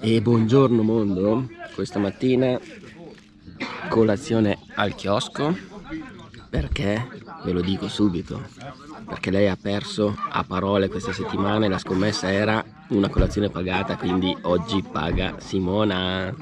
E buongiorno mondo, questa mattina colazione al chiosco. Perché? Ve lo dico subito. Perché lei ha perso a parole questa settimana e la scommessa era una colazione pagata quindi oggi paga Simona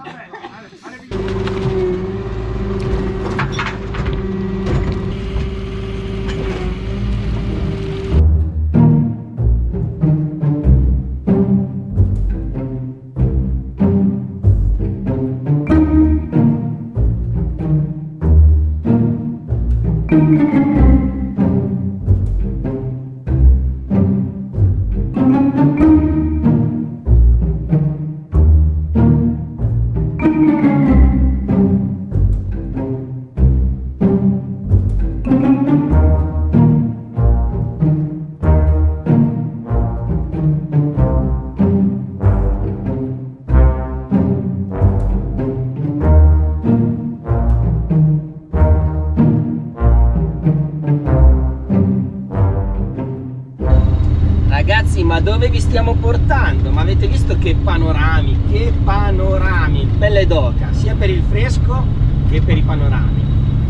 dove vi stiamo portando? Ma avete visto che panorami, che panorami, pelle d'oca, sia per il fresco che per i panorami.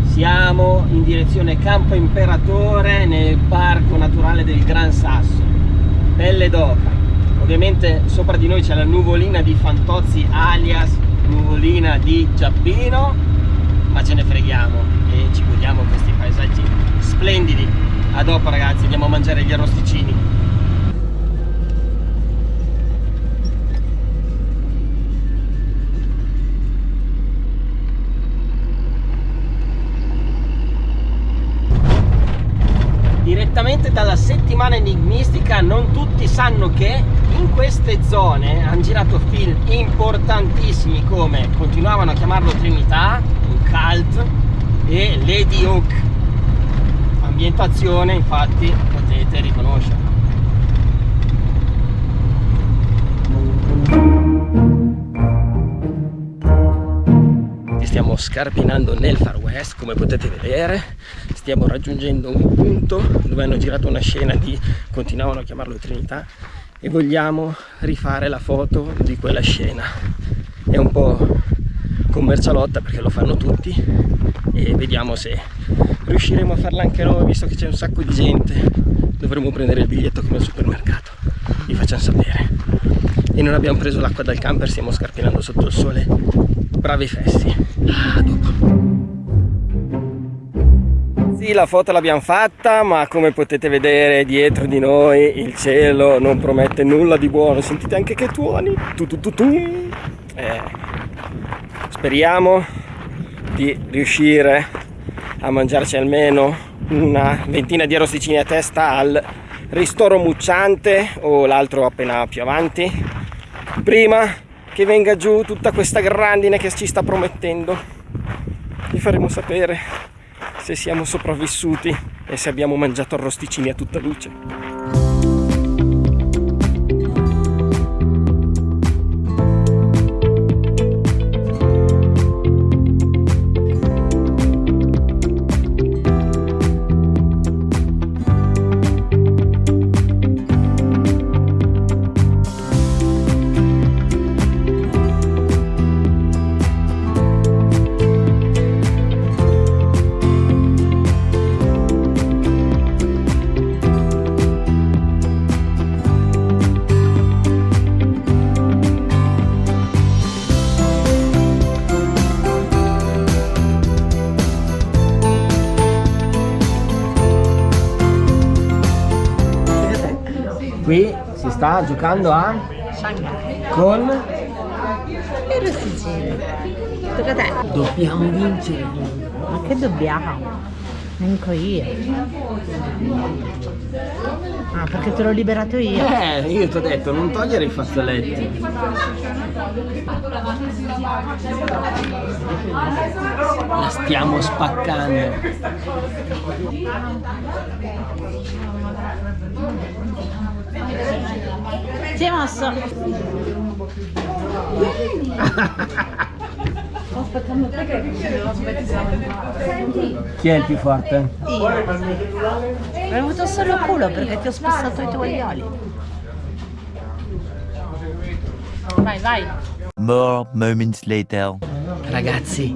Siamo in direzione Campo Imperatore nel parco naturale del Gran Sasso, pelle d'oca. Ovviamente sopra di noi c'è la nuvolina di Fantozzi alias nuvolina di Giappino, ma ce ne freghiamo e ci godiamo questi paesaggi splendidi. A dopo ragazzi, andiamo a mangiare gli arrosticini. Direttamente dalla settimana enigmistica non tutti sanno che in queste zone hanno girato film importantissimi come continuavano a chiamarlo Trinità, un cult e Lady Hook ambientazione infatti potete riconoscerla stiamo scarpinando nel far west come potete vedere. Stiamo raggiungendo un punto dove hanno girato una scena di continuavano a chiamarlo Trinità e vogliamo rifare la foto di quella scena. È un po' commercialotta perché lo fanno tutti e vediamo se riusciremo a farla anche noi visto che c'è un sacco di gente. Dovremo prendere il biglietto come al supermercato vi facciamo sapere. E non abbiamo preso l'acqua dal camper stiamo scarpinando sotto il sole bravi fessi Ah, sì, la foto l'abbiamo fatta, ma come potete vedere dietro di noi il cielo non promette nulla di buono. Sentite anche che tuoni. Tu, tu, tu, tu. Eh, speriamo di riuscire a mangiarci almeno una ventina di arrosticini a testa al ristoro mucciante o l'altro appena più avanti prima che venga giù tutta questa grandine che ci sta promettendo. Vi faremo sapere se siamo sopravvissuti e se abbiamo mangiato arrosticini a tutta luce qui si sta giocando a con e rosticini tocca a te. Dobbiamo vincere. Ma che dobbiamo Manco io. Ah perché te l'ho liberato io. Eh io ti ho detto non togliere i fazzoletti. La stiamo spaccando. Si è mosso. Chi è il più forte? Io. Hai avuto solo culo perché ti ho spassato i tovaglioli. Vai, vai. More moments later. Ragazzi,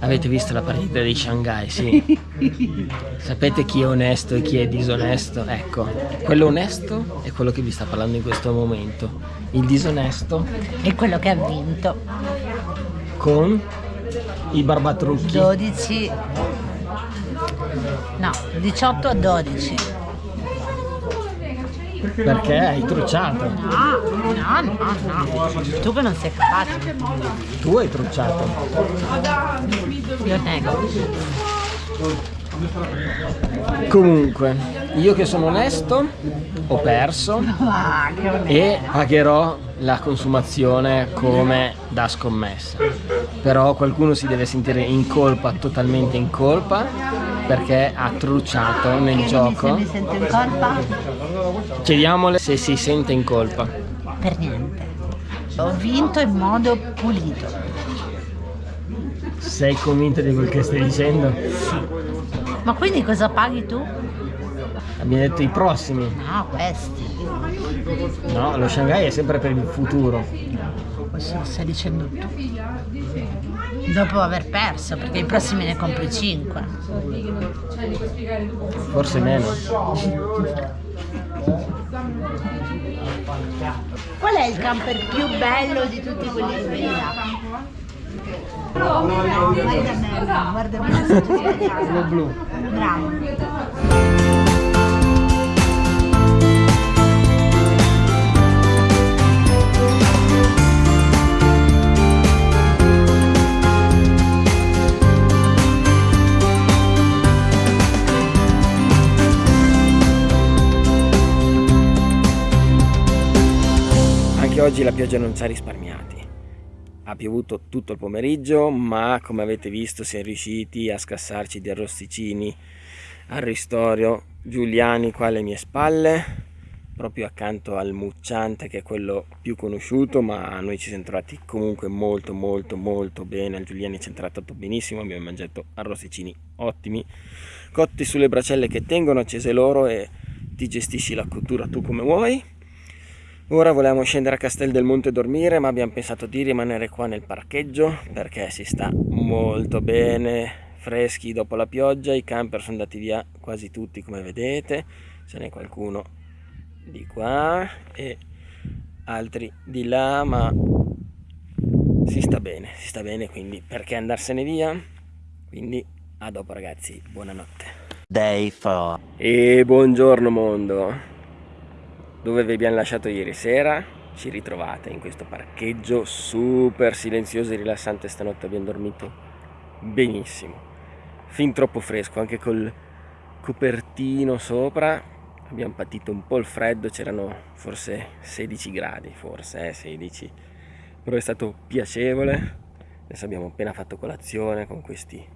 avete visto la partita di Shanghai, sì? Sapete chi è onesto e chi è disonesto? Ecco, quello onesto è quello che vi sta parlando in questo momento. Il disonesto E quello che ha vinto. Con i barbatrucchi. 12. No, 18 a 12. Perché hai trucciato. No, no, no, no. Tu che non sei capace. Tu hai trucciato. Io nego. Comunque, io che sono onesto, ho perso e pagherò la consumazione come da scommessa. Però qualcuno si deve sentire in colpa, totalmente in colpa, perché ha trucciato nel Se gioco. mi sento in colpa? Chiediamole se si sente in colpa. Per niente. Ho vinto in modo pulito. Sei convinta di quel che stai dicendo? Ma quindi cosa paghi tu? Abbiamo detto i prossimi. No, questi. No, lo Shanghai è sempre per il futuro. Questo lo stai dicendo tu. Dopo aver perso, perché i prossimi ne compri 5. Forse meno. Qual è il camper più bello di tutti quelli che vedi là? Guarda me, guarda me ci sbagliamo. Quello blu. Bravo. Oggi la pioggia non ci ha risparmiati. Ha piovuto tutto il pomeriggio, ma come avete visto siamo riusciti a scassarci di arrosticini al ristorio Giuliani qua alle mie spalle, proprio accanto al Mucciante che è quello più conosciuto, ma noi ci siamo trovati comunque molto molto molto bene, al Giuliani ci è trattato benissimo, abbiamo mangiato arrosticini ottimi, cotti sulle bracelle che tengono accese loro e ti gestisci la cottura tu come vuoi. Ora volevamo scendere a Castel del Monte a dormire, ma abbiamo pensato di rimanere qua nel parcheggio perché si sta molto bene, freschi dopo la pioggia, i camper sono andati via quasi tutti come vedete, ce n'è qualcuno di qua e altri di là, ma si sta bene, si sta bene, quindi perché andarsene via? Quindi a dopo ragazzi, buonanotte. Day 4. E buongiorno mondo! Dove vi abbiamo lasciato ieri sera, ci ritrovate in questo parcheggio super silenzioso e rilassante. Stanotte abbiamo dormito benissimo, fin troppo fresco, anche col copertino sopra. Abbiamo patito un po' il freddo, c'erano forse 16 gradi, forse eh, 16, però è stato piacevole. Adesso abbiamo appena fatto colazione con questi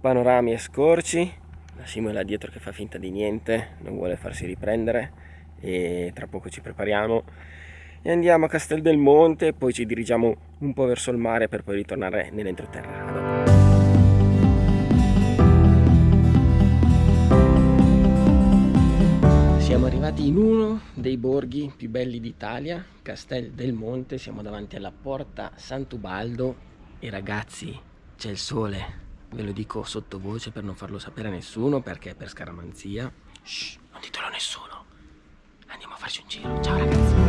panorami e scorci. La Simo è là dietro che fa finta di niente, non vuole farsi riprendere e tra poco ci prepariamo e andiamo a Castel del Monte poi ci dirigiamo un po' verso il mare per poi ritornare nell'entroterra. Siamo arrivati in uno dei borghi più belli d'Italia, Castel del Monte, siamo davanti alla porta Sant'Ubaldo e ragazzi c'è il sole, ve lo dico sottovoce per non farlo sapere a nessuno perché è per scaramanzia. Shh, non ditelo a nessuno. Andiamo a farci un giro. Ciao ragazzi.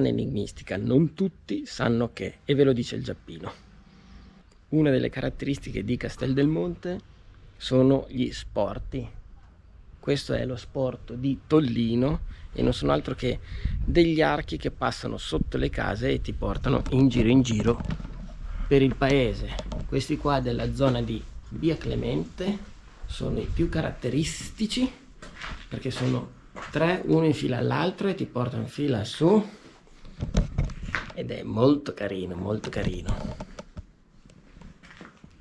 Settimana enigmistica. Non tutti sanno che, e ve lo dice il Giappino. Una delle caratteristiche di Castel del Monte sono gli sporti. Questo è lo sport di Tollino e non sono altro che degli archi che passano sotto le case e ti portano in giro in giro per il paese. Questi qua della zona di via Clemente sono i più caratteristici perché sono tre uno in fila all'altro e ti portano in fila su ed è molto carino molto carino.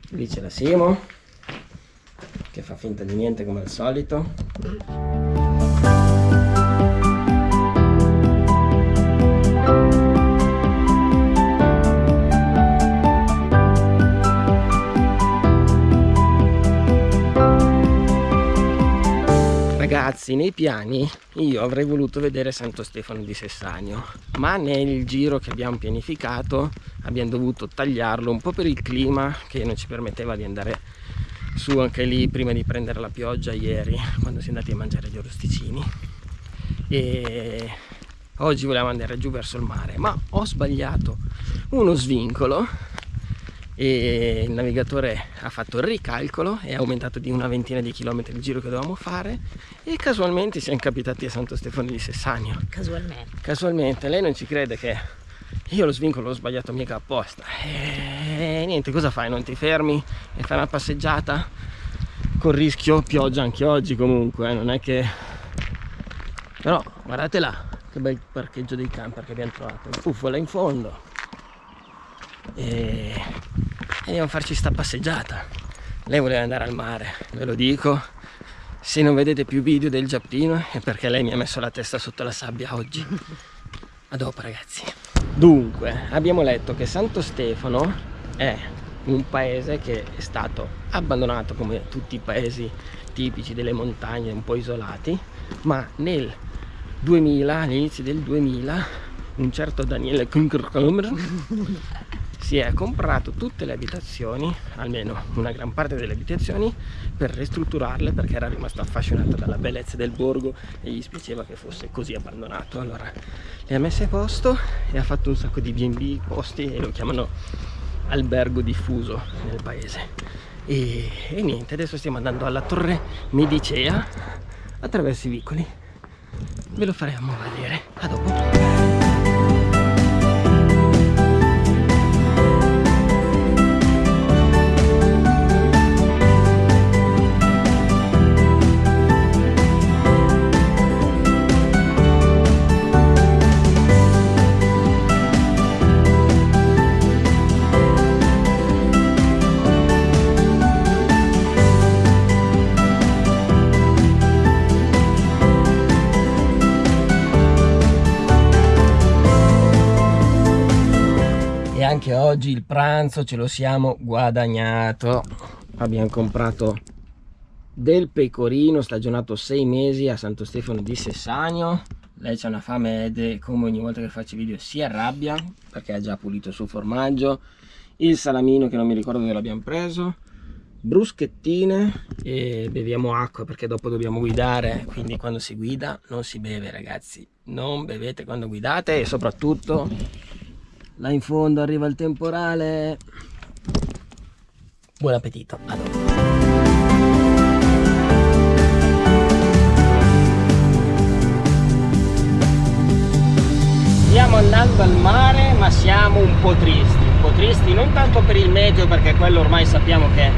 Lì c'è la Simo che fa finta di niente come al solito ragazzi nei piani io avrei voluto vedere Santo Stefano di Sessagno ma nel giro che abbiamo pianificato abbiamo dovuto tagliarlo un po' per il clima che non ci permetteva di andare su anche lì prima di prendere la pioggia ieri quando si è andati a mangiare gli orosticini. E oggi volevamo andare giù verso il mare ma ho sbagliato uno svincolo e il navigatore ha fatto il ricalcolo e ha aumentato di una ventina di chilometri il giro che dovevamo fare e casualmente siamo capitati a Santo Stefano di Sessagno. Casualmente. Casualmente lei non ci crede che io lo svincolo l'ho sbagliato mica apposta. E niente cosa fai? Non ti fermi e fai una passeggiata? Con rischio pioggia anche oggi comunque eh? non è che però guardate là che bel parcheggio dei camper che abbiamo trovato. Il puffo là in fondo. E andiamo a farci sta passeggiata. Lei voleva andare al mare ve lo dico. Se non vedete più video del giappino è perché lei mi ha messo la testa sotto la sabbia oggi. A dopo ragazzi. Dunque abbiamo letto che Santo Stefano è un paese che è stato abbandonato come tutti i paesi tipici delle montagne un po' isolati ma nel 2000 all'inizio del 2000 un certo Daniele si è comprato tutte le abitazioni, almeno una gran parte delle abitazioni, per ristrutturarle perché era rimasto affascinato dalla bellezza del borgo e gli spiaceva che fosse così abbandonato. Allora le ha messe a posto e ha fatto un sacco di B&B posti e lo chiamano albergo diffuso nel paese. E, e niente, adesso stiamo andando alla torre Medicea attraverso i vicoli. Ve lo faremo vedere. A dopo. Oggi il pranzo ce lo siamo guadagnato. Abbiamo comprato del pecorino stagionato sei mesi a Santo Stefano di Sessagno. Lei c'ha una fame ed come ogni volta che faccio video si arrabbia perché ha già pulito il suo formaggio. Il salamino che non mi ricordo dove l'abbiamo preso. Bruschettine e beviamo acqua perché dopo dobbiamo guidare quindi quando si guida non si beve ragazzi. Non bevete quando guidate e soprattutto là in fondo arriva il temporale. Buon appetito. A dopo stiamo andando al mare ma siamo un po' tristi. Un po' tristi non tanto per il meteo perché quello ormai sappiamo che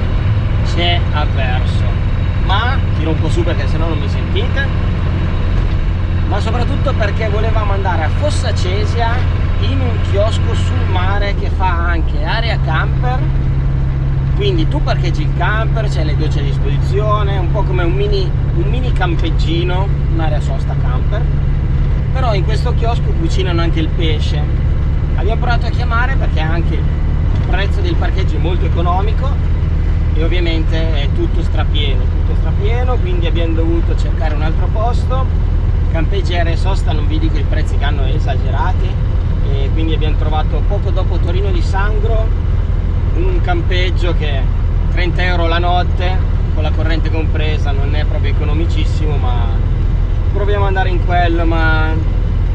c'è avverso ma tiro un po' su perché sennò non mi sentite. Ma soprattutto perché volevamo andare a Fossa Cesia in un chiosco sul mare che fa anche area camper. Quindi tu parcheggi il camper, c'è le docce a disposizione, un po' come un mini, un mini campeggino, un'area sosta camper. Però in questo chiosco cucinano anche il pesce. Abbiamo provato a chiamare perché anche il prezzo del parcheggio è molto economico e ovviamente è tutto strapieno, tutto strapieno quindi abbiamo dovuto cercare un altro posto. Campeggi e sosta non vi dico i prezzi che hanno esagerati e quindi abbiamo trovato poco dopo Torino di Sangro un campeggio che 30 euro la notte con la corrente compresa non è proprio economicissimo ma proviamo ad andare in quello ma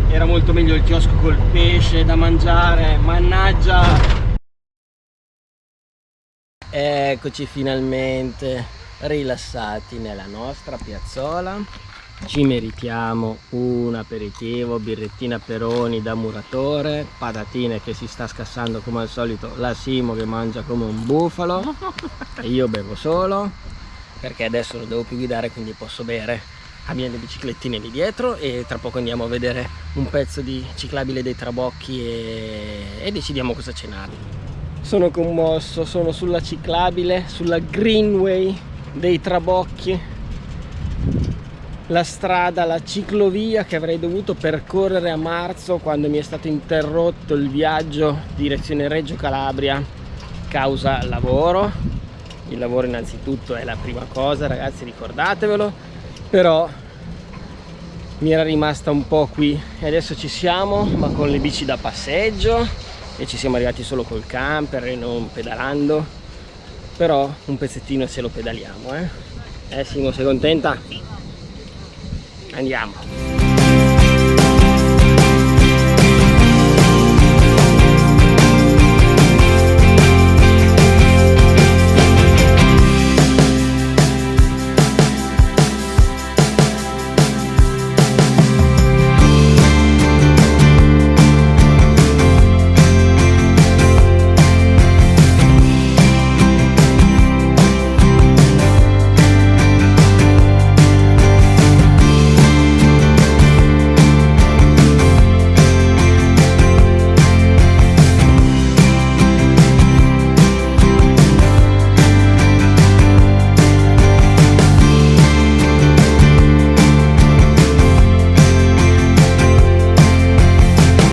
era molto meglio il chiosco col pesce da mangiare mannaggia! Eccoci finalmente rilassati nella nostra piazzola ci meritiamo un aperitivo, birrettina peroni da muratore, patatine che si sta scassando come al solito, la Simo che mangia come un bufalo. E io bevo solo perché adesso non devo più guidare quindi posso bere abbiamo le biciclettine lì dietro e tra poco andiamo a vedere un pezzo di ciclabile dei Trabocchi e, e decidiamo cosa cenare. Sono commosso, sono sulla ciclabile, sulla Greenway dei Trabocchi la strada, la ciclovia che avrei dovuto percorrere a marzo quando mi è stato interrotto il viaggio direzione Reggio Calabria causa lavoro. Il lavoro innanzitutto è la prima cosa ragazzi ricordatevelo però mi era rimasta un po' qui. E adesso ci siamo ma con le bici da passeggio e ci siamo arrivati solo col camper e non pedalando. Però un pezzettino se lo pedaliamo eh, eh Simo sei contenta? Andiamo